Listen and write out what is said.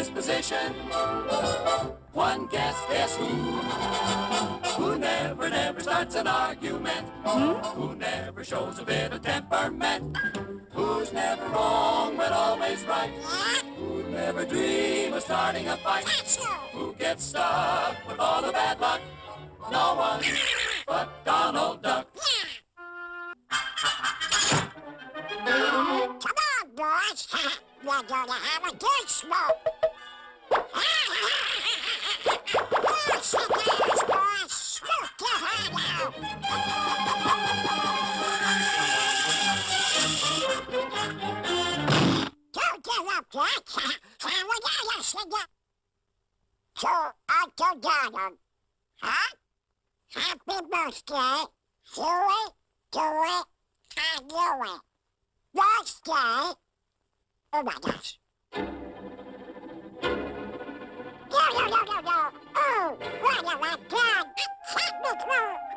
disposition. One guess, guess who? Who never, never starts an argument. Who never shows a bit of temperament. Who's never wrong but always right. Who'd never dream of starting a fight. Who gets stuck with all the bad luck. No one but Donald Duck. Come on, boys. We're gonna have a good smoke. To Uncle Donald. Huh? Happy birthday. Do it, and it. Birthday. Oh my gosh. No, no, no, no, no. Oh, what have I done? Technical